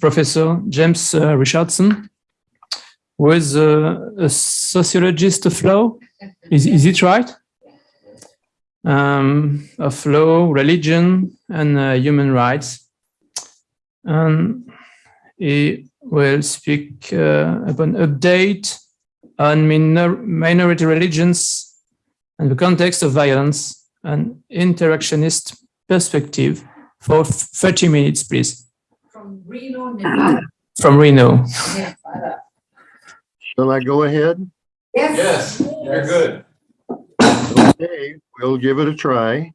Professor James uh, Richardson, who is uh, a sociologist of law. Is, is it right? Um, of law, religion, and uh, human rights. And he will speak uh, about update on minor minority religions and the context of violence and interactionist perspective for 30 minutes, please. From Reno, Nevada. From Reno. Nevada. Shall I go ahead? Yes. Yes, you're good. Okay, we'll give it a try.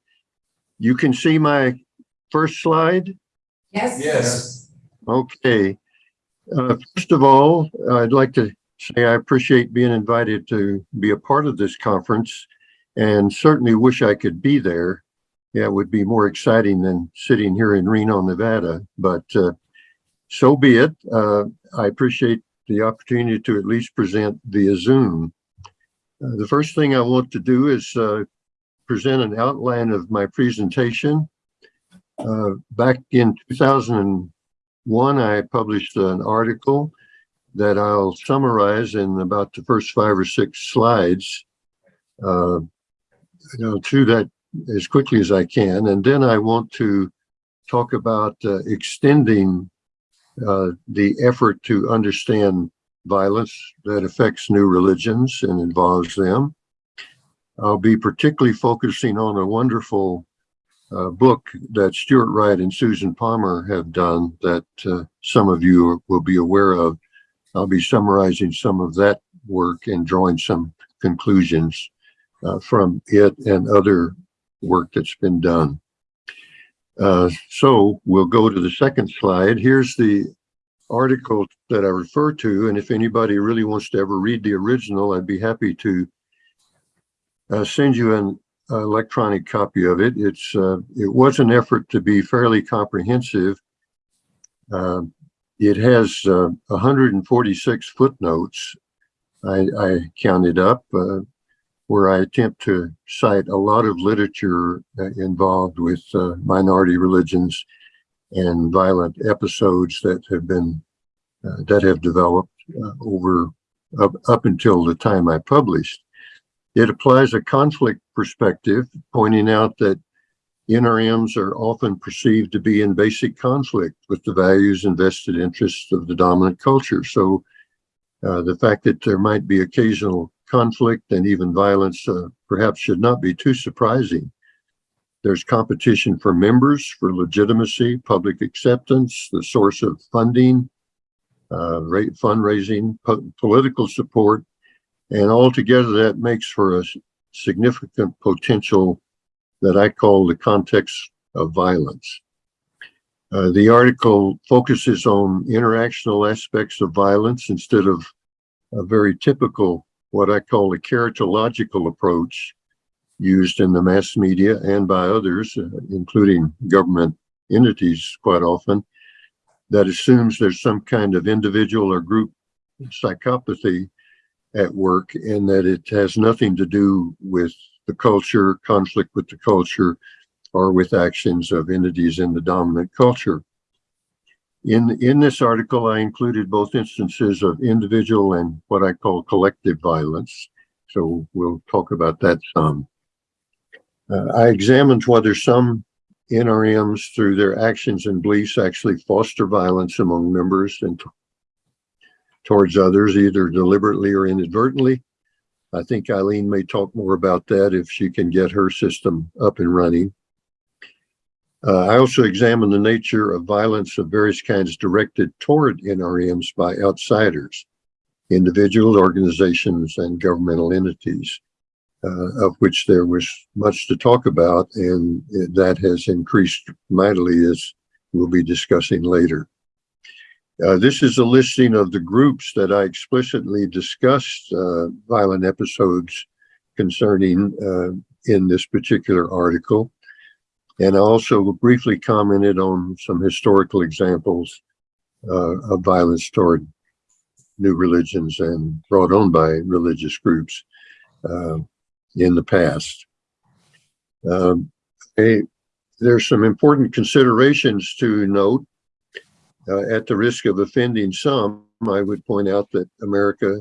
You can see my first slide? Yes. Yes. Okay. Uh, First of all, I'd like to say I appreciate being invited to be a part of this conference and certainly wish I could be there. Yeah, it would be more exciting than sitting here in Reno, Nevada, but uh, so be it. Uh, I appreciate the opportunity to at least present via Zoom. Uh, The first thing I want to do is uh, present an outline of my presentation. Uh, Back in 2001, I published an article that I'll summarize in about the first five or six slides. Uh, You know, through that as quickly as I can, and then I want to talk about uh, extending uh, the effort to understand violence that affects new religions and involves them. I'll be particularly focusing on a wonderful uh, book that Stuart Wright and Susan Palmer have done that uh, some of you will be aware of. I'll be summarizing some of that work and drawing some conclusions uh, from it and other work that's been done. Uh, so we'll go to the second slide. Here's the article that I refer to, and if anybody really wants to ever read the original, I'd be happy to uh, send you an electronic copy of it. It's uh, it was an effort to be fairly comprehensive. Uh, it has uh, 146 footnotes. I, I counted up where I attempt to cite a lot of literature involved with minority religions and violent episodes that have been uh, that have developed uh, over up, up until the time I published. It applies a conflict perspective, pointing out that NRMs are often perceived to be in basic conflict with the values and vested interests of the dominant culture. So uh, the fact that there might be occasional conflict and even violence uh, perhaps should not be too surprising. There's competition for members, for legitimacy, public acceptance, the source of funding, uh, fundraising, po political support, and altogether that makes for a significant potential that I call the context of violence. Uh, the article focuses on interactional aspects of violence instead of a very typical, what I call a characterological approach used in the mass media and by others, uh, including government entities quite often, that assumes there's some kind of individual or group psychopathy at work and that it has nothing to do with the culture, conflict with the culture, or with actions of entities in the dominant culture. In, in this article, I included both instances of individual and what I call collective violence. So we'll talk about that some. Uh, I examined whether some NRMs, through their actions and beliefs, actually foster violence among members and towards others, either deliberately or inadvertently. I think Eileen may talk more about that if she can get her system up and running. Uh, I also examined the nature of violence of various kinds directed toward NRMs by outsiders, individuals, organizations, and governmental entities uh, of which there was much to talk about, and that has increased mightily as we'll be discussing later. Uh, this is a listing of the groups that I explicitly discussed uh, violent episodes concerning uh, in this particular article. And I also briefly commented on some historical examples uh, of violence toward new religions and brought on by religious groups uh, in the past. Um, a- there's some important considerations to note. Uh, at the risk of offending some, I would point out that America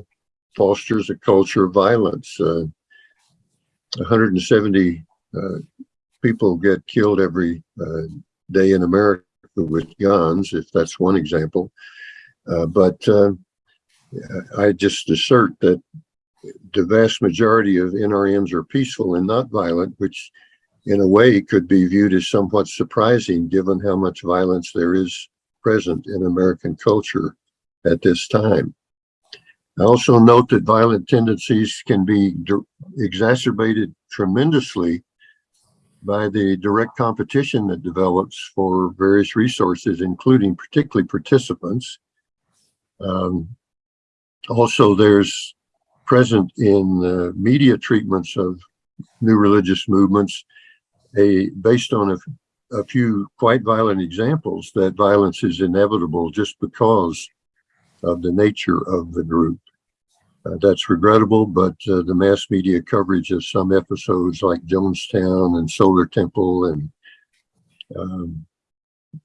fosters a culture of violence. Uh, 170 uh, people get killed every uh, day in America with guns, if that's one example. Uh, but uh, I just assert that the vast majority of NRMs are peaceful and not violent, which in a way could be viewed as somewhat surprising given how much violence there is present in American culture at this time. I also note that violent tendencies can be exacerbated tremendously by the direct competition that develops for various resources, including particularly participants. Um, also, there's present in uh, media treatments of new religious movements, a based on a, a few quite violent examples that violence is inevitable just because of the nature of the group. Uh, that's regrettable, but uh, the mass media coverage of some episodes like Jonestown and Solar Temple and um,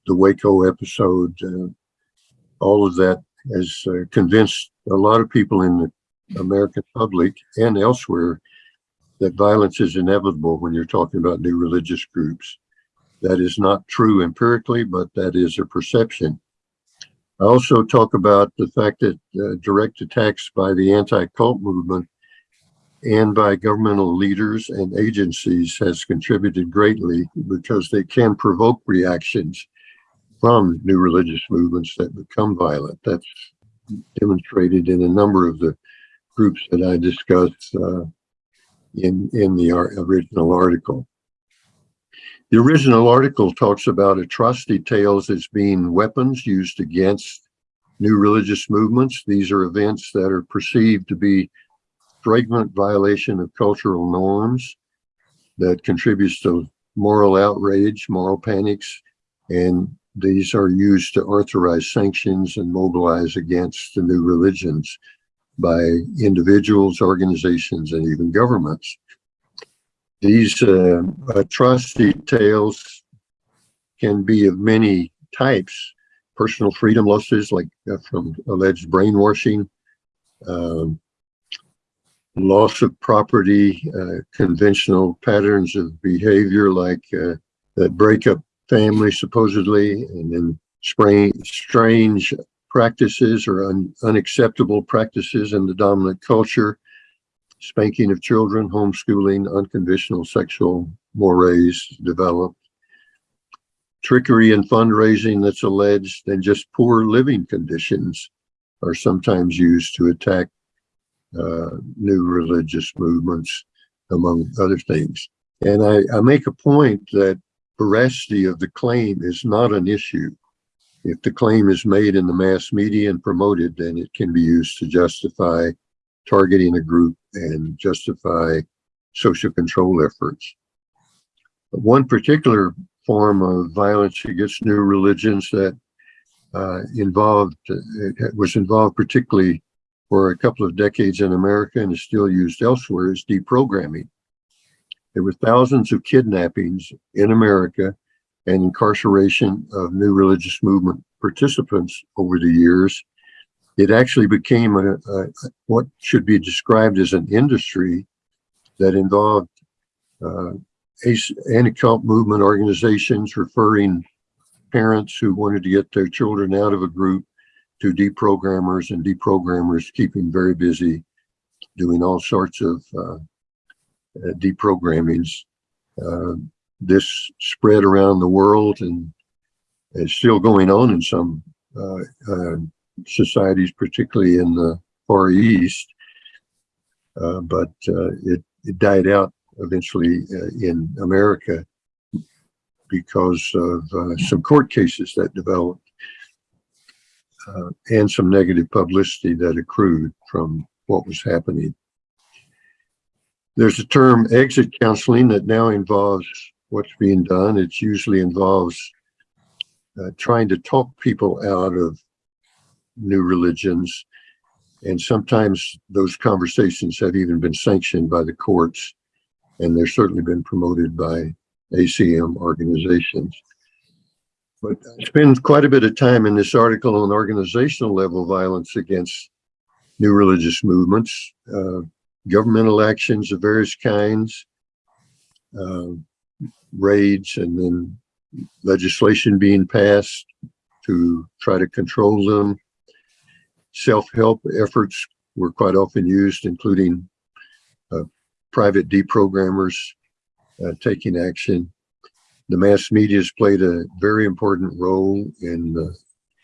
the Waco episode, uh, all of that has uh, convinced a lot of people in the American public and elsewhere that violence is inevitable when you're talking about new religious groups. That is not true empirically, but that is a perception. I also talk about the fact that uh, direct attacks by the anti-cult movement and by governmental leaders and agencies has contributed greatly because they can provoke reactions from new religious movements that become violent. That's demonstrated in a number of the groups that I discussed uh, in, in the original article. The original article talks about atrocity tales as being weapons used against new religious movements. These are events that are perceived to be flagrant violation of cultural norms that contributes to moral outrage, moral panics, and these are used to authorize sanctions and mobilize against the new religions by individuals, organizations, and even governments. These uh, atrocity tales can be of many types. Personal freedom losses, like uh, from alleged brainwashing, um, loss of property, uh, conventional patterns of behavior like uh, that break up families supposedly, and then strange, strange practices or un, unacceptable practices in the dominant culture, spanking of children, homeschooling, unconventional sexual mores developed, trickery and fundraising that's alleged, and just poor living conditions are sometimes used to attack uh, new religious movements, among other things. And I, I make a point that veracity of the claim is not an issue. If the claim is made in the mass media and promoted, then it can be used to justify targeting a group and justify social control efforts. One particular form of violence against new religions that uh, involved, uh, was involved particularly for a couple of decades in America and is still used elsewhere is deprogramming. There were thousands of kidnappings in America and incarceration of new religious movement participants over the years. It actually became a, a what should be described as an industry that involved uh, anti-cult movement organizations referring parents who wanted to get their children out of a group to deprogrammers and deprogrammers keeping very busy doing all sorts of uh, deprogrammings. Uh, this spread around the world and is still going on in some uh, uh, societies, particularly in the Far East. Uh, but it, it died out eventually in America because of some court cases that developed uh, and some negative publicity that accrued from what was happening. There's a term exit counseling that now involves what's being done. It usually involves uh, trying to talk people out of new religions. And sometimes those conversations have even been sanctioned by the courts, and they've certainly been promoted by ACM organizations. But I spend quite a bit of time in this article on organizational level violence against new religious movements, uh, governmental actions of various kinds, uh, raids, and then legislation being passed to try to control them. Self-help efforts were quite often used, including uh, private deprogrammers uh, taking action. The mass media has played a very important role in uh,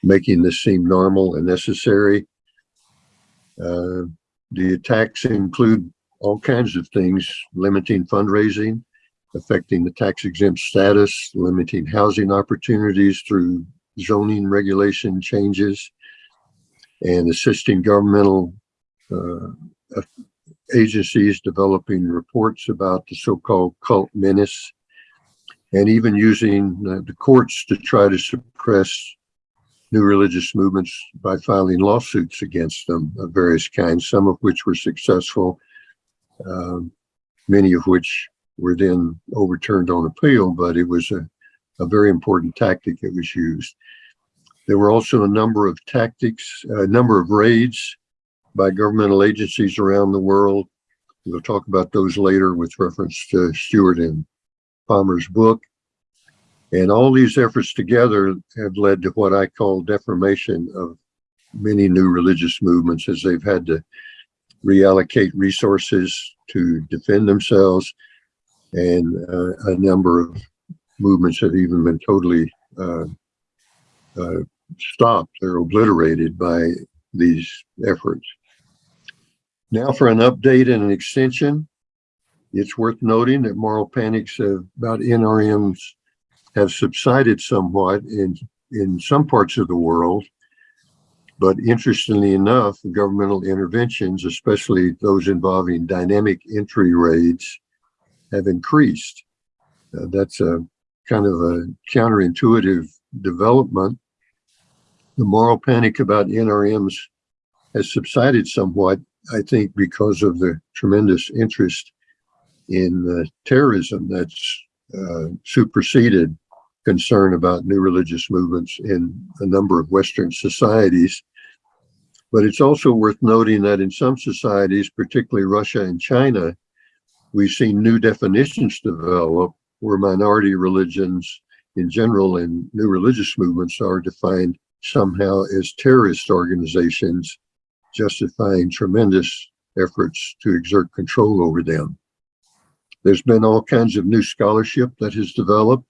making this seem normal and necessary. Uh, the attacks include all kinds of things, limiting fundraising, affecting the tax exempt status, limiting housing opportunities through zoning regulation changes, and assisting governmental uh, agencies developing reports about the so-called cult menace, and even using the courts to try to suppress new religious movements by filing lawsuits against them of various kinds, some of which were successful, um, many of which were then overturned on appeal, but it was a, a very important tactic that was used. There were also a number of tactics, a number of raids by governmental agencies around the world. We'll talk about those later with reference to Stuart and Palmer's book. And all these efforts together have led to what I call deformation of many new religious movements as they've had to reallocate resources to defend themselves. And uh, a number of movements have even been totally uh, uh, stopped or obliterated by these efforts. Now for an update and an extension, it's worth noting that moral panics about NRMs have subsided somewhat in, in some parts of the world. But interestingly enough, governmental interventions, especially those involving dynamic entry raids, have increased. Uh, that's a kind of a counterintuitive development. The moral panic about NRMs has subsided somewhat, I think, because of the tremendous interest in uh, terrorism that's uh, superseded concern about new religious movements in a number of Western societies. But it's also worth noting that in some societies, particularly Russia and China, we've seen new definitions develop where minority religions in general and new religious movements are defined somehow as terrorist organizations, justifying tremendous efforts to exert control over them. There's been all kinds of new scholarship that has developed,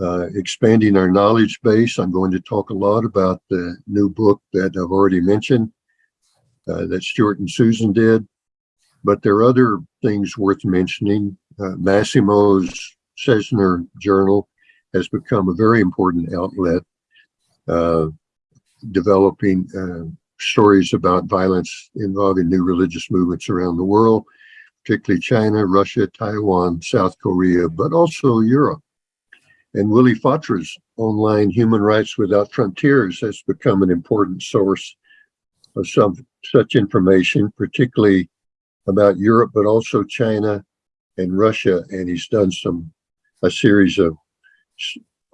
uh, expanding our knowledge base. I'm going to talk a lot about the new book that I've already mentioned uh, that Stuart and Susan did. But there are other things worth mentioning. Uh, Massimo's CESNUR Journal has become a very important outlet, developing uh, stories about violence involving new religious movements around the world particularly China, Russia, Taiwan, South Korea, but also Europe. And Willy Fautré's online Human Rights Without Frontiers has become an important source of some such information, particularly about Europe, but also China and Russia. And he's done some, a series of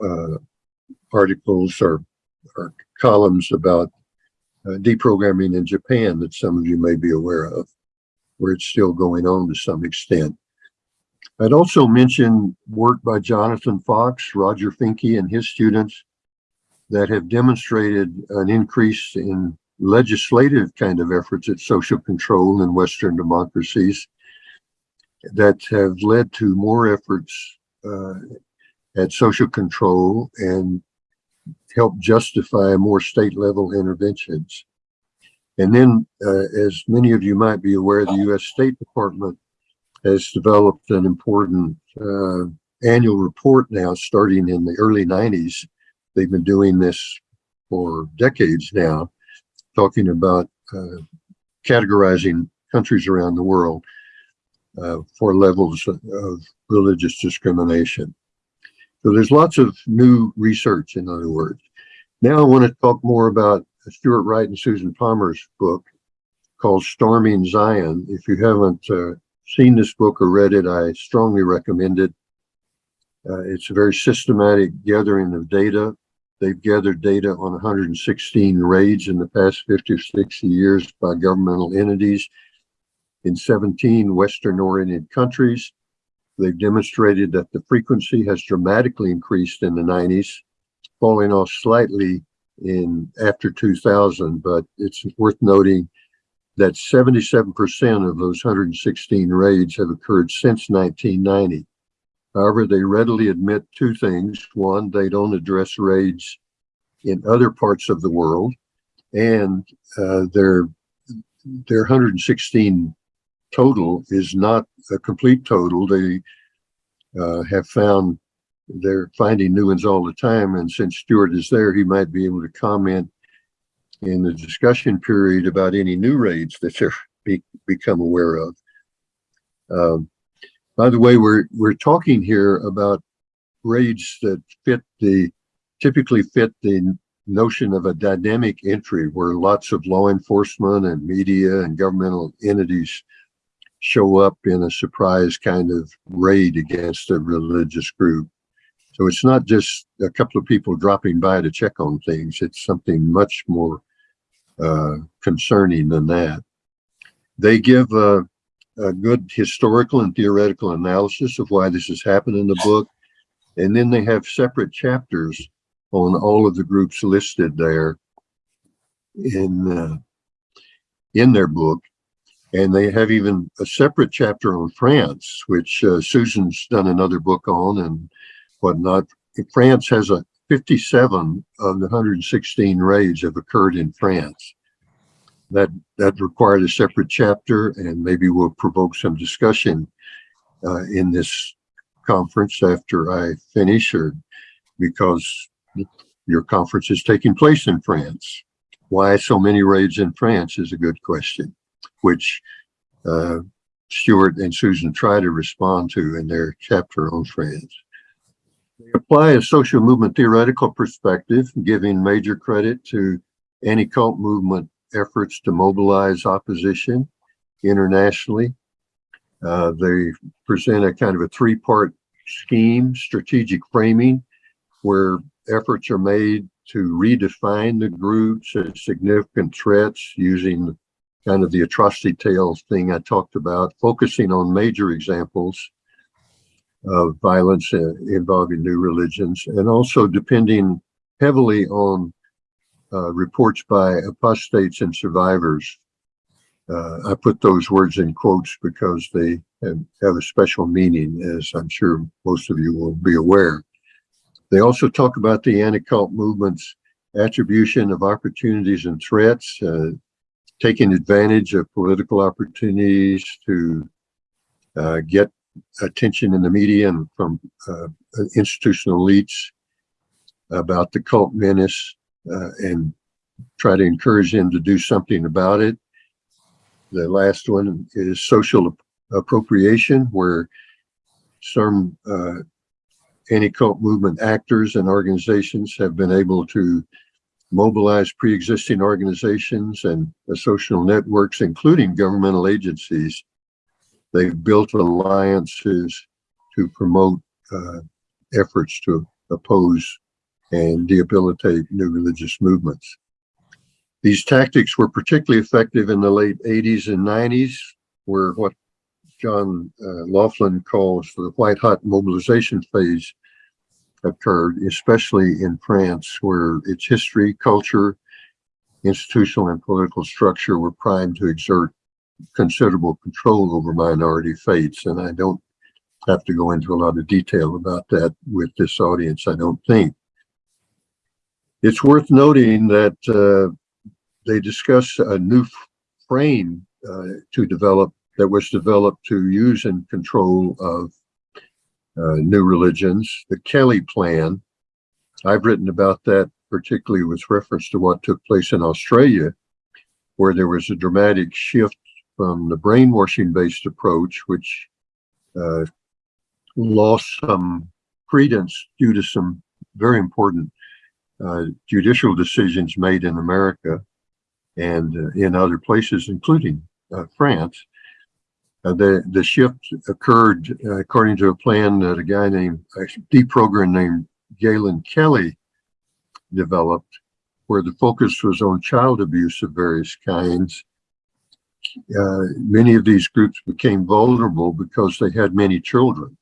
uh, articles or, or columns about uh, deprogramming in Japan that some of you may be aware of where it's still going on to some extent. I'd also mention work by Jonathan Fox, Roger Finke, and his students that have demonstrated an increase in legislative kind of efforts at social control in Western democracies that have led to more efforts uh, at social control and help justify more state level interventions. And then, uh, as many of you might be aware, the U.S. State Department has developed an important uh, annual report now starting in the early 90s. They've been doing this for decades now, talking about uh, categorizing countries around the world. uh, for levels of, of religious discrimination. So there's lots of new research, in other words. Now I want to talk more about Stuart Wright and Susan Palmer's book called Storming Zion. If you haven't uh, seen this book or read it, I strongly recommend it. Uh, it's a very systematic gathering of data. They've gathered data on 116 raids in the past 50 or 60 years by governmental entities in 17 Western-oriented countries. They've demonstrated that the frequency has dramatically increased in the 90s, falling off slightly in after 2000, but it's worth noting that 77% of those 116 raids have occurred since 1990. However, they readily admit two things. One, they don't address raids in other parts of the world, and uh, their their 116 total is not a complete total. They uh, have found they're finding new ones all the time, and since Stuart is there, he might be able to comment in the discussion period about any new raids that they're be, become aware of. Um, by the way, we're we're talking here about raids that fit the typically fit the notion of a dynamic entry where lots of law enforcement and media and governmental entities show up in a surprise kind of raid against a religious group. So it's not just a couple of people dropping by to check on things. It's something much more uh, concerning than that. They give a, a good historical and theoretical analysis of why this has happened in the book. And then they have separate chapters on all of the groups listed there in uh, in their book. And they have even a separate chapter on France, which uh, Susan's done another book on and whatnot. France has a 57 of the 116 raids have occurred in France. That that required a separate chapter, and maybe we'll provoke some discussion uh, in this conference after I finish, or because your conference is taking place in France. Why so many raids in France is a good question, which uh, Stuart and Susan try to respond to in their chapter on France. They apply a social movement theoretical perspective, giving major credit to anti-cult movement efforts to mobilize opposition internationally. Uh, they present a kind of a three-part scheme, strategic framing, where efforts are made to redefine the groups as significant threats using kind of the atrocity tales thing I talked about, focusing on major examples of violence uh, involving new religions, and also depending heavily on uh, reports by apostates and survivors. Uh, I put those words in quotes because they have, have a special meaning, as I'm sure most of you will be aware. They also talk about the anti-cult movement's attribution of opportunities and threats, uh, taking advantage of political opportunities to uh, get attention in the media and from uh, institutional elites about the cult menace uh, and try to encourage them to do something about it. The last one is social appropriation, where some uh, anti-cult movement actors and organizations have been able to mobilize pre-existing organizations and social networks, including governmental agencies. They've built alliances to promote uh, efforts to oppose and debilitate new religious movements. These tactics were particularly effective in the late 80s and 90s, where what John uh, Lofland calls the white hot mobilization phase occurred, especially in France, where its history, culture, institutional and political structure were primed to exert considerable control over minority faiths. And I don't have to go into a lot of detail about that with this audience, I don't think. It's worth noting that uh, they discuss a new frame uh, to develop that was developed to use and control of new religions, the Kelly Plan. I've written about that particularly with reference to what took place in Australia, where there was a dramatic shift from the brainwashing-based approach, which uh, lost some credence due to some very important uh, judicial decisions made in America and uh, in other places, including uh, France. Uh, the the shift occurred uh, according to a plan that a guy named a deprogram named Galen Kelly developed, where the focus was on child abuse of various kinds. Uh, many of these groups became vulnerable because they had many children.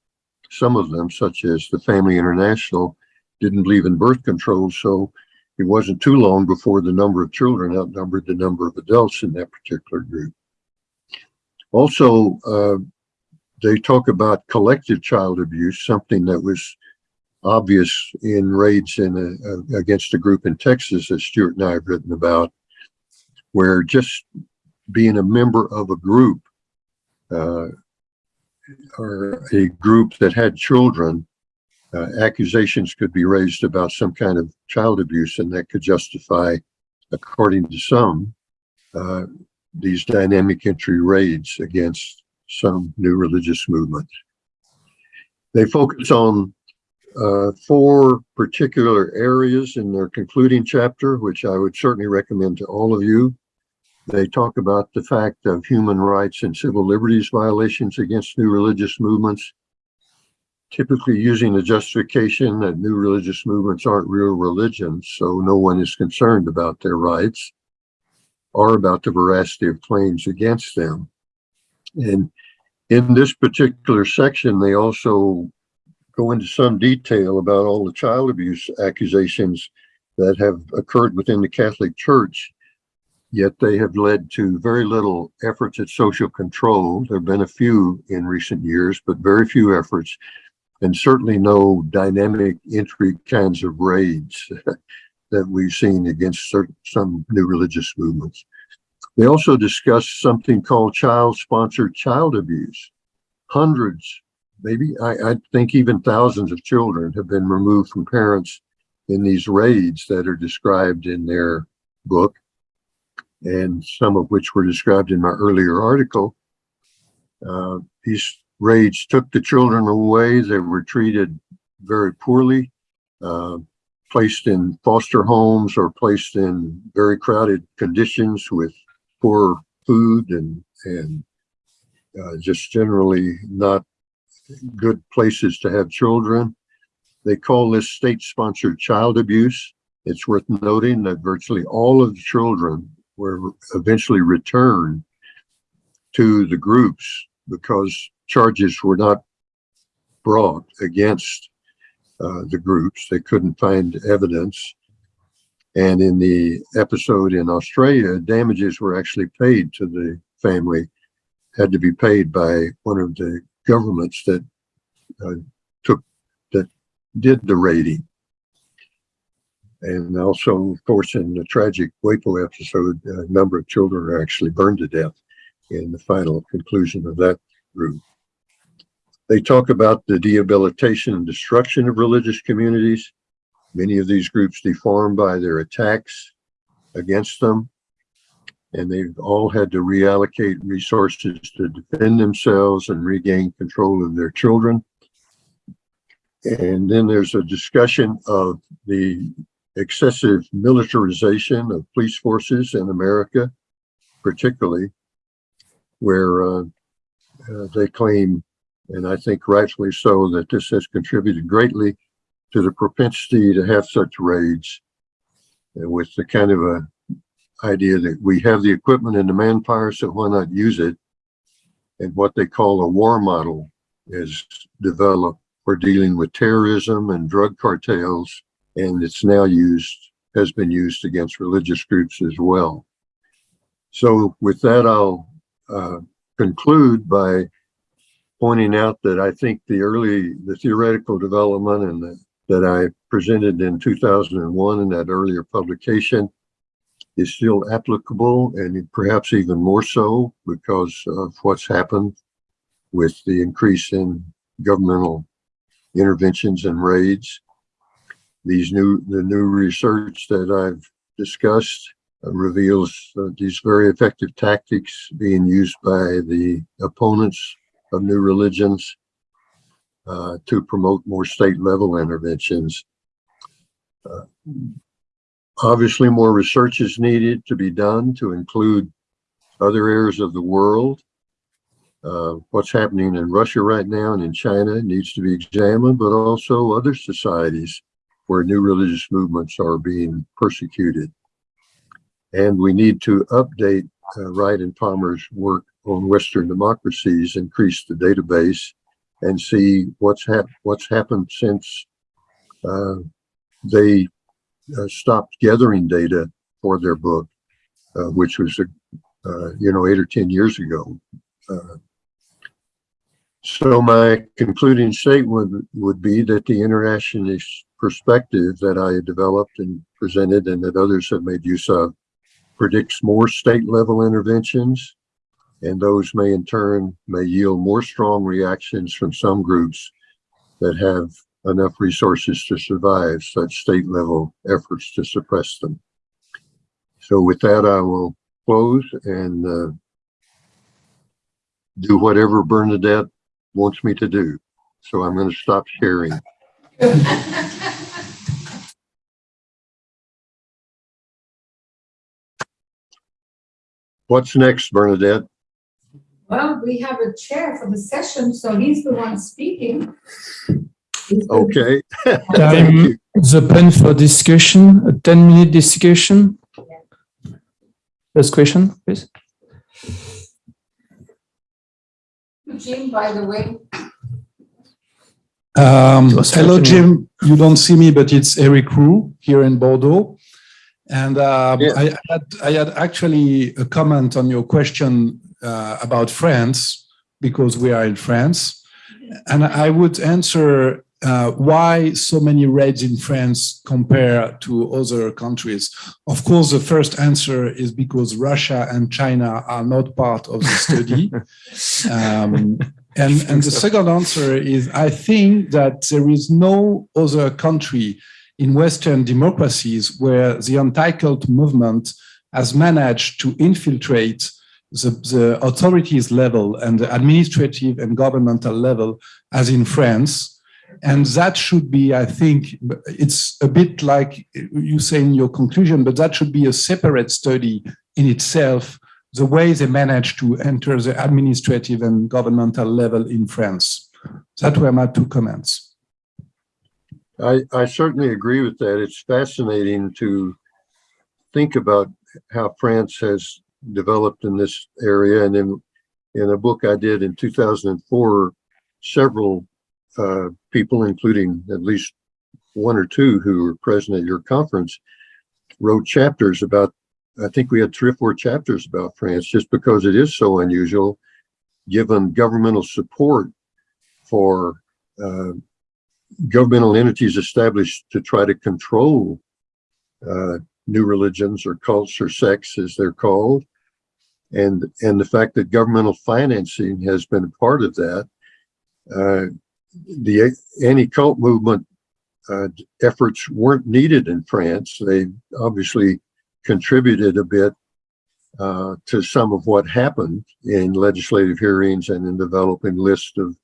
Some of them, such as the Family International, didn't believe in birth control, so it wasn't too long before the number of children outnumbered the number of adults in that particular group. Also, uh, they talk about collective child abuse, something that was obvious in raids in a, a- against a group in Texas that Stuart and I have written about, where just being a member of a group uh, or a group that had children, uh, accusations could be raised about some kind of child abuse, and that could justify, according to some, uh, these dynamic entry raids against some new religious movements. They focus on uh, four particular areas in their concluding chapter, which I would certainly recommend to all of you. They talk about the fact of human rights and civil liberties violations against new religious movements, typically using the justification that new religious movements aren't real religions, so no one is concerned about their rights or about the veracity of claims against them. And in this particular section, they also go into some detail about all the child abuse accusations that have occurred within the Catholic Church, yet they have led to very little efforts at social control. There have been a few in recent years, but very few efforts, and certainly no dynamic entry kinds of raids that we've seen against certain, some new religious movements. They also discuss something called child-sponsored child abuse. Hundreds maybe I, I think even thousands of children have been removed from parents in these raids that are described in their book and some of which were described in my earlier article. Uh, these raids took the children away. They were treated very poorly, uh, placed in foster homes or placed in very crowded conditions with poor food and, and uh, just generally not good places to have children. They call this state-sponsored child abuse. It's worth noting that virtually all of the children were eventually returned to the groups because charges were not brought against uh, the groups. They couldn't find evidence. And in the episode in Australia, damages were actually paid to the family, had to be paid by one of the governments that uh, took that did the raiding. And also, of course, in the tragic Waco episode, a number of children are actually burned to death in the final conclusion of that group. They talk about the debilitation and destruction of religious communities. Many of these groups deformed by their attacks against them and they've all had to reallocate resources to defend themselves and regain control of their children. And then there's a discussion of the excessive militarization of police forces in America, particularly where uh, uh, they claim, and I think rightfully so, that this has contributed greatly to the propensity to have such raids with the kind of a idea that we have the equipment and the manpower, so why not use it? And what they call a war model is developed for dealing with terrorism and drug cartels, and it's now used, has been used against religious groups as well. So with that, I'll uh, conclude by pointing out that I think the early, the theoretical development and the, that I presented in 2001 in that earlier publication is still applicable and perhaps even more so because of what's happened with the increase in governmental interventions and raids. These new, the new research that I've discussed reveals uh, these very effective tactics being used by the opponents of new religions uh, to promote more state level interventions. Uh, obviously, more research is needed to be done to include other areas of the world. Uh, what's happening in Russia right now and in China needs to be examined, but also other societies where new religious movements are being persecuted. And we need to update uh, Wright and Palmer's work on Western democracies, increase the database, and see what's hap what's happened since uh, they uh, stopped gathering data for their book, uh, which was, uh, you know, eight or 10 years ago. Uh, so my concluding statement would, would be that the interactionist perspective that I had developed and presented and that others have made use of predicts more state level interventions and those may in turn may yield more strong reactions from some groups that have enough resources to survive such state level efforts to suppress them. So with that, I will close and uh, do whatever Bernadette wants me to do. So I'm going to stop sharing. What's next, Bernadette? Well, we have a chair for the session, so he's the one speaking. He's the- Okay. Thank Time you. is open for discussion, a 10 minute discussion. First question, please. Jim, by the way, Um, It was hello, fortunate. Jim. You don't see me, but it's Eric Roux here in Bordeaux. And um, Yeah. I, had, I had actually a comment on your question uh, about France, because we are in France. And I would answer uh, why so many raids in France compare to other countries. Of course, the first answer is because Russia and China are not part of the study. Um, and, and the second answer is I think that there is no other country in Western democracies where the anti-cult movement has managed to infiltrate the, the authorities level and the administrative and governmental level as in France. And that should be, I think, it's a bit like you say in your conclusion, but that should be a separate study in itself the way they managed to enter the administrative and governmental level in France. That were my two comments. I, I certainly agree with that. It's fascinating to think about how France has developed in this area. And in, in a book I did in 2004, several uh, people, including at least one or two who were present at your conference, wrote chapters about, I think we had three or four chapters about France, just because it is so unusual, given governmental support for uh, governmental entities established to try to control uh, new religions or cults or sects as they're called. And, and the fact that governmental financing has been a part of that. Uh, the anti-cult movement uh, efforts weren't needed in France. They obviously contributed a bit uh, to some of what happened in legislative hearings and in developing lists of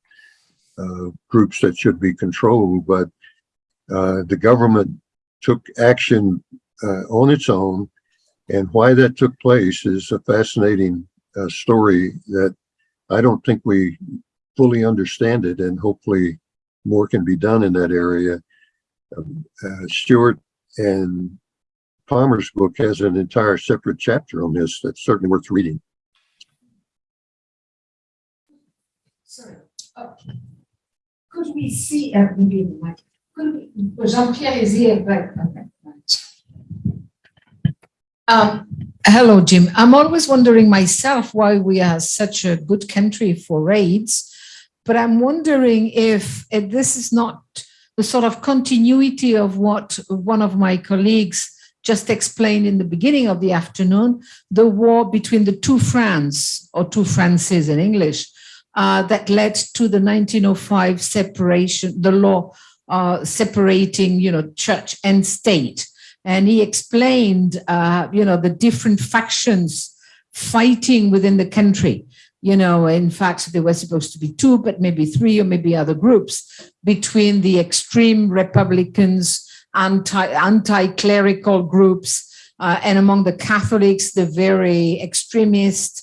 uh, groups that should be controlled, but uh, the government took action uh, on its own. And why that took place is a fascinating uh, story that I don't think we fully understand it, and hopefully more can be done in that area. Um, uh, Stuart and Palmer's book has an entire separate chapter on this that's certainly worth reading. sorry. Oh. Could we see, uh, maybe could we, Jean-Pierre is here, but, okay. Um, hello, Jim. I'm always wondering myself why we are such a good country for raids, but I'm wondering if this is not the sort of continuity of what one of my colleagues just explained in the beginning of the afternoon, the war between the two France, or two Frances in English, uh, that led to the 1905 separation, the law uh, separating, you know, church and state. And he explained, uh, you know, the different factions fighting within the country. You know, in fact, there were supposed to be two, but maybe three or maybe other groups between the extreme Republicans, anti anti-clerical groups, uh, and among the Catholics, the very extremist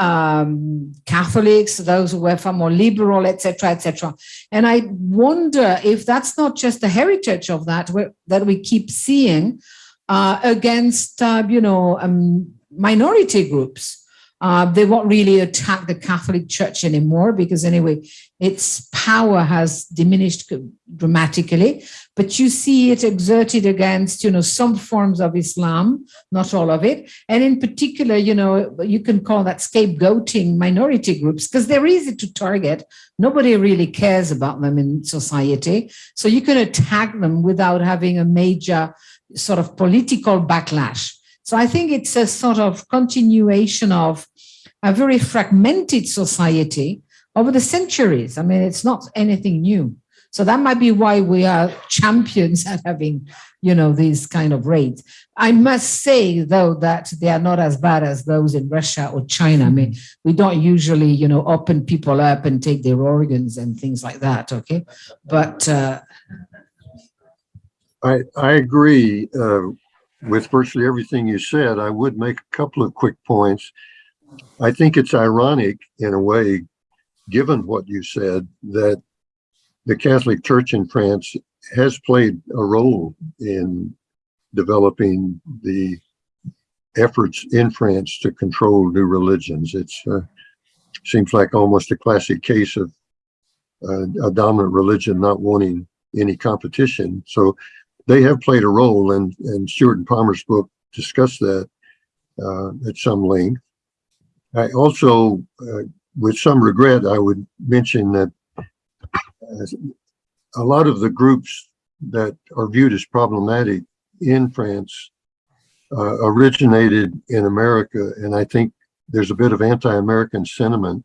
um, Catholics, those who were far more liberal, etc., etc. And I wonder if that's not just the heritage of that that we keep seeing uh, against, uh, you know, um, minority groups. Uh, they won't really attack the Catholic Church anymore because anyway, its power has diminished dramatically. But you see it exerted against, you know, some forms of Islam, not all of it. And in particular, you know, you can call that scapegoating minority groups because they're easy to target. Nobody really cares about them in society. So you can attack them without having a major sort of political backlash. So I think it's a sort of continuation of a very fragmented society over the centuries. I mean, it's not anything new. So that might be why we are champions at having, you know, these kind of raids. I must say, though, that they are not as bad as those in Russia or China. I mean, we don't usually, you know, open people up and take their organs and things like that, okay? But uh, I, I agree uh, with virtually everything you said. I would make a couple of quick points. I think it's ironic in a way, given what you said, that the Catholic Church in France has played a role in developing the efforts in France to control new religions. It's uh, seems like almost a classic case of uh, a dominant religion not wanting any competition. So they have played a role, and and Stuart and Palmer's book discussed that uh, at some length. I also, uh, with some regret, I would mention that uh, a lot of the groups that are viewed as problematic in France uh, originated in America, and I think there's a bit of anti-American sentiment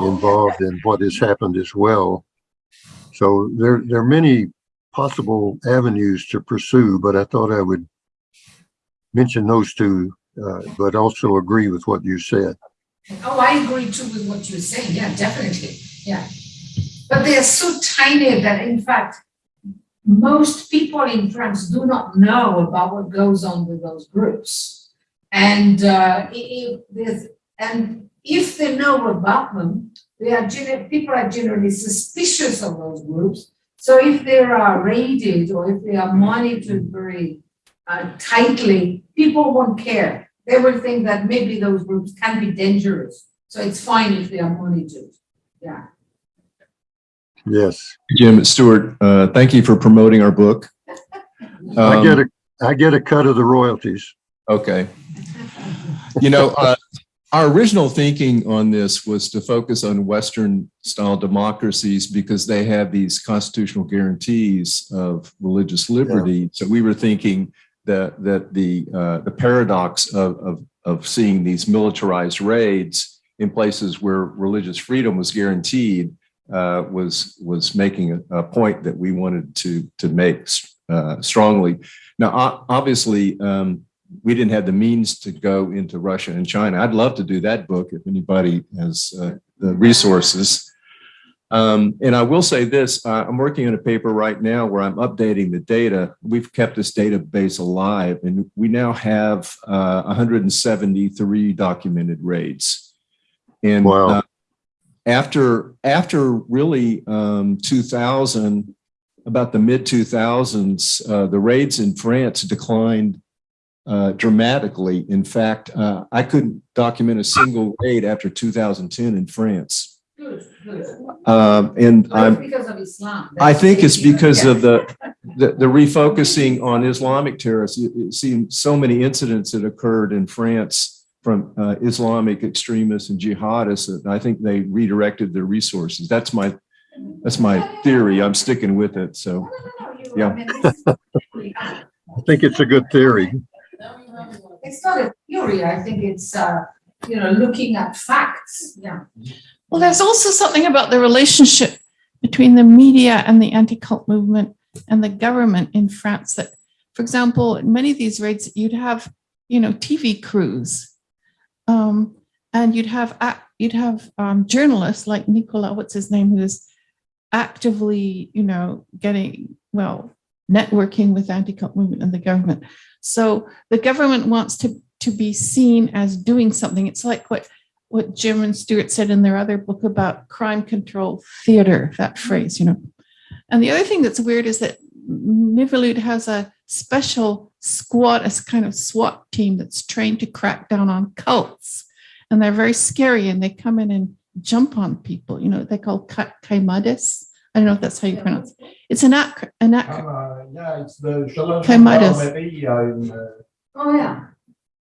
involved in what has happened as well. So there, there are many possible avenues to pursue, but I thought I would mention those two, uh, but also agree with what you said. Oh, I agree too with what you're saying. Yeah, definitely. Yeah. But they are so tiny that, in fact, most people in France do not know about what goes on with those groups. And uh, if and if they know about them, they are people are generally suspicious of those groups. So if they are raided or if they are monitored very uh, tightly, people won't care. They will think that maybe those groups can be dangerous. So it's fine if they are monitored. Yeah. Yes. Jim Stewart, uh, thank you for promoting our book. I get Um, a, I get a cut of the royalties. Okay. You know, uh, our original thinking on this was to focus on Western style democracies because they have these constitutional guarantees of religious liberty. So we were thinking that that the uh, the paradox of, of of seeing these militarized raids in places where religious freedom was guaranteed uh, was was making a, a point that we wanted to to make uh, strongly. Now, obviously, um, we didn't have the means to go into Russia and China. I'd love to do that book if anybody has uh, the resources. Um, and I will say this, uh, I'm working on a paper right now where I'm updating the data. We've kept this database alive and we now have uh, 173 documented raids. And Wow. uh, after, after really um, 2000, about the mid 2000s, uh, the raids in France declined uh, dramatically. In fact, uh, I couldn't document a single raid after 2010 in France. Good, good. Um, and But I'm, it's because of Islam. I That's think it's maybe- because yeah. of the, the, the refocusing on Islamic terrorists. You, you see so many incidents that occurred in France from uh, Islamic extremists and jihadists that I think they redirected their resources. That's my, that's my theory. I'm sticking with it. So, No, no, no, you- Yeah. I mean, this is- I think it's a good theory. It's not a theory, I think it's, uh, you know, looking at facts, yeah. Well, there's also something about the relationship between the media and the anti-cult movement and the government in France that for example, in many of these raids, you'd have, you know, TV crews. Um, and you'd have, you'd have um, journalists like Nicola, what's his name, who is actively, you know, getting, well, networking with anti-cult movement and the government. So the government wants to, to be seen as doing something. It's like what, what Jim and Stuart said in their other book about crime control theater, that phrase, you know. And the other thing that's weird is that Mivilude has a special squad, a kind of SWAT team that's trained to crack down on cults. And they're very scary and they come in and jump on people. You know, they call ka- CAIMADES. I don't know if that's how you pronounce it. It's an ac- an ac- Ah, yeah, it's the Shalom Okay, Midas. Gendarmeria in, uh, Oh, yeah.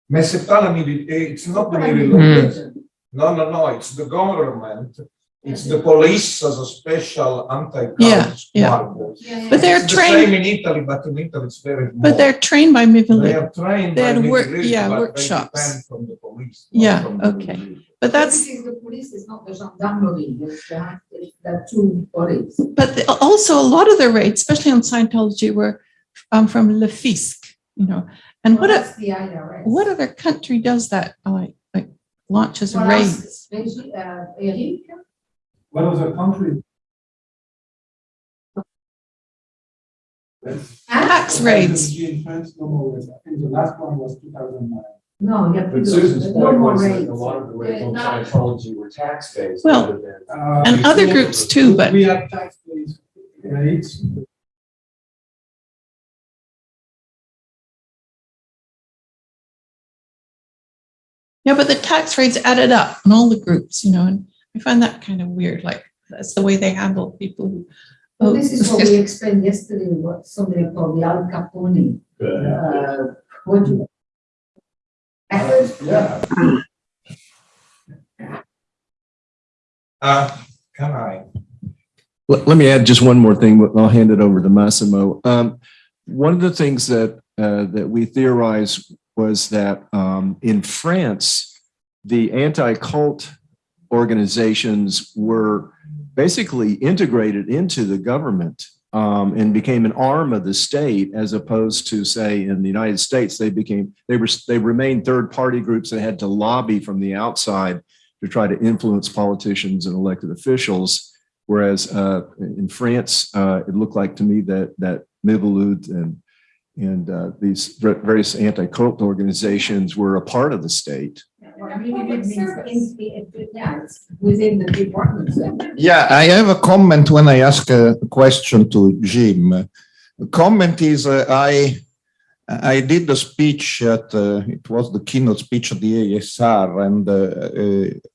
Mais c'est pas la mili- it's not the Right. military. No, no, no, it's the government. It's the police as a special anti-cult Yeah, yeah. squad. Yeah, But they're It's the same trained, in Italy, but in Italy it's very small. but they're trained by They are trained. they by had work- military, yeah, but workshops. depend From the police. Yeah, from the okay. military. But that's, the police, it's not the gendarmerie, it's the, it's the two police. but the- also a lot of the raids, especially on Scientology, were um, from Le Fisc, you know. And what, Well, a- the IRS. what other country does that, like, like launches Well, raids? ask Regi- uh, Eric, What was the country? Tax raids. In France, no more raids. I think the last one was two thousand nine. no, you have to But do, Susan's no point more was that raids. a lot of the raids on Yeah, not- Scientology were tax-based. Well, rather than- Uh, And other groups too, but We have tax-based raids. Yeah, but the tax rates added up on all the groups, you know, and I find that kind of weird, like, that's the way they handle people who. Well, oh, this is what we explained yesterday, what somebody called the Al Capone, uh, what do you? Yeah. Uh, can I? Let, let me add just one more thing, I'll hand it over to Massimo. Um, one of the things that, uh, that we theorized was that, um, in France, the anti-cult organizations were basically integrated into the government, um, and became an arm of the state as opposed to, say, in the United States, they became, they were, they remained third-party groups that had to lobby from the outside to try to influence politicians and elected officials. Whereas uh, in France, uh, it looked like to me that that Mivilude and and uh, these various anti-cult organizations were a part of the state. Well, I mean, it means that in- in- Yeah, within the departments. Yeah, I have a comment when I ask a question to Jim. The comment is uh, I I did the speech at uh, it was the keynote speech at the ASR, and uh,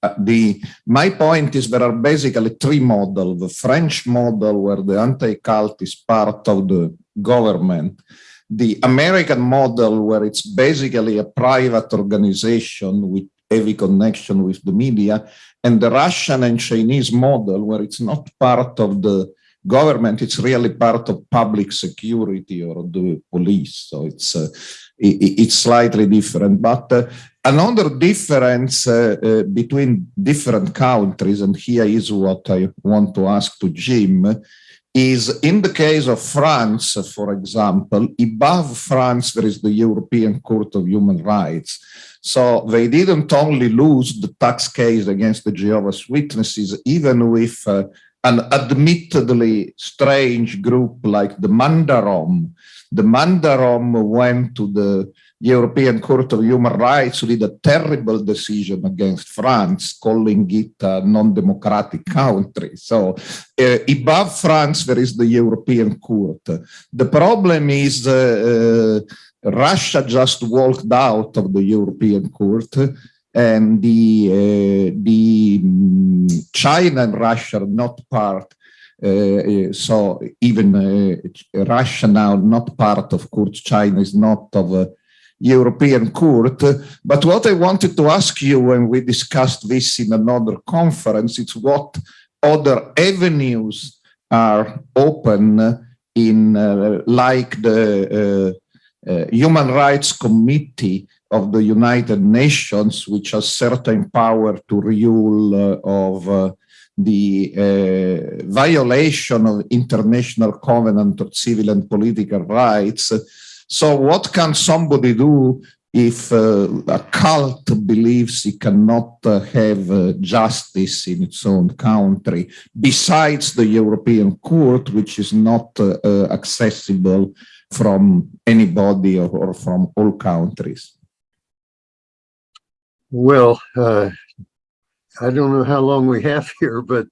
uh, the my point is there are basically three models: the French model where the anti-cult is part of the government, the American model where it's basically a private organization with heavy connection with the media, and the Russian and Chinese model, where it's not part of the government, it's really part of public security or the police. So it's uh, i- i- it's slightly different. But uh, another difference uh, uh, between different countries, and here is what I want to ask to Jim, is in the case of France, for example, above France, there is the European Court of Human Rights. So they didn't only lose the tax case against the Jehovah's Witnesses, even with uh, an admittedly strange group like the Mandarom. The Mandarom went to the European Court of Human Rights, did a terrible decision against France, calling it a non-democratic country. So uh, above France, there is the European Court. The problem is uh, uh, Russia just walked out of the European Court, and the uh, the mm, China and Russia are not part. Uh, uh, so even uh, Russia now not part of court. China is not of a European court. But what I wanted to ask you when we discussed this in another conference, it's what other avenues are open in uh, like the uh, uh, Human Rights Committee of the United Nations, which has certain power to rule uh, of uh, the uh, violation of international covenant of civil and political rights. So what can somebody do if uh, a cult believes it cannot uh, have uh, justice in its own country, besides the European Court, which is not uh, uh, accessible from anybody or, or from all countries? Well, uh, I don't know how long we have here, but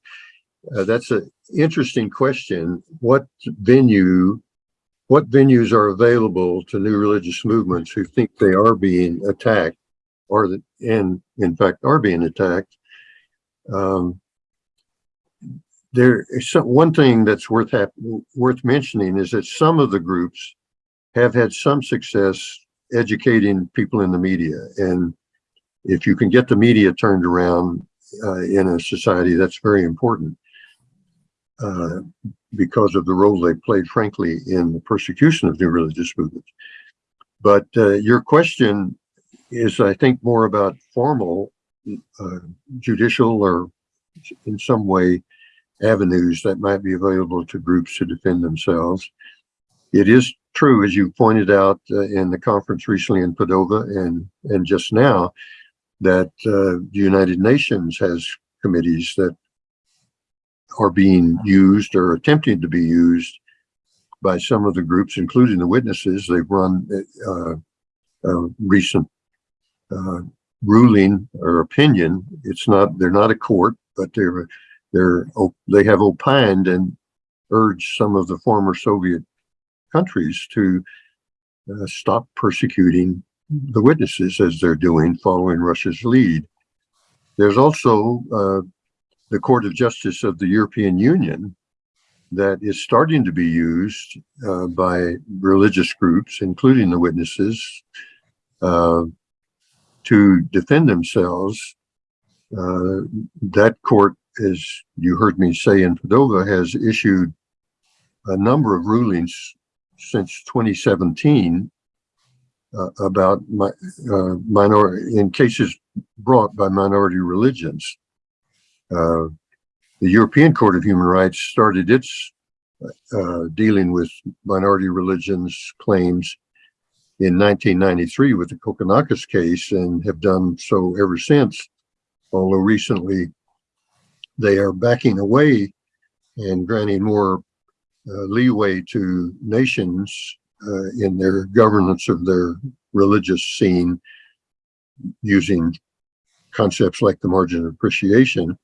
that's an interesting question. What venue, what venues are available to new religious movements who think they are being attacked or that, and in fact are being attacked? Um, there is some, one thing that's worth worth mentioning is that some of the groups have had some success educating people in the media and if you can get the media turned around uh, in a society, that's very important uh, because of the role they played, frankly, in the persecution of new religious movements. But uh, your question is, I think, more about formal uh, judicial or in some way avenues that might be available to groups to defend themselves. It is true, as you pointed out uh, in the conference recently in Padova and, and just now, that uh, the United Nations has committees that are being used or attempting to be used by some of the groups, including the witnesses. They've run uh, a recent uh, ruling or opinion. It's not, they're not a court, but they're, they're, they have opined and urged some of the former Soviet countries to uh, stop persecuting the witnesses as they're doing following Russia's lead. There's also uh, the Court of Justice of the European Union that is starting to be used uh, by religious groups, including the witnesses, uh, to defend themselves. Uh, that court, as you heard me say in Padova, has issued a number of rulings since 2017 uh, about my, uh, minority in cases brought by minority religions. Uh, the European Court of Human Rights started its uh, dealing with minority religions claims in 1993 with the Kokkinakis case and have done so ever since. Although recently they are backing away and granting more uh, leeway to nations uh, in their governance of their religious scene using concepts like the margin of appreciation.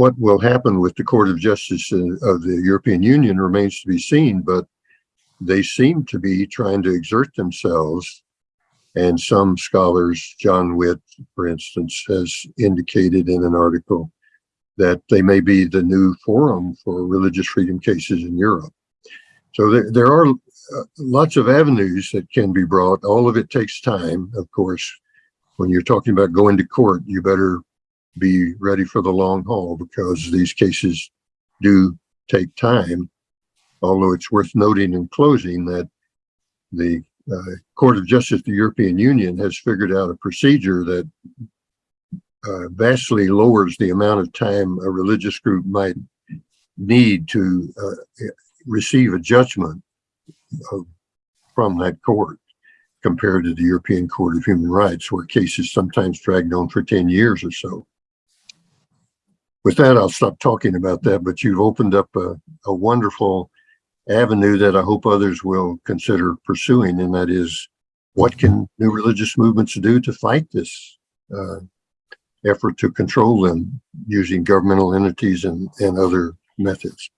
What will happen with the Court of Justice of the European Union remains to be seen, but they seem to be trying to exert themselves. And some scholars, John Witte, for instance, has indicated in an article that they may be the new forum for religious freedom cases in Europe. So there, there are uh, lots of avenues that can be brought. All of it takes time, of course. When you're talking about going to court, you better be ready for the long haul because these cases do take time. Although it's worth noting in closing that the uh, Court of Justice of the European Union has figured out a procedure that uh, vastly lowers the amount of time a religious group might need to uh, receive a judgment of, from that court compared to the European Court of Human Rights, where cases sometimes dragged on for 10 years or so. With that, I'll stop talking about that, but you've opened up a, a wonderful avenue that I hope others will consider pursuing, and that is what can new religious movements do to fight this uh, effort to control them using governmental entities and, and other methods.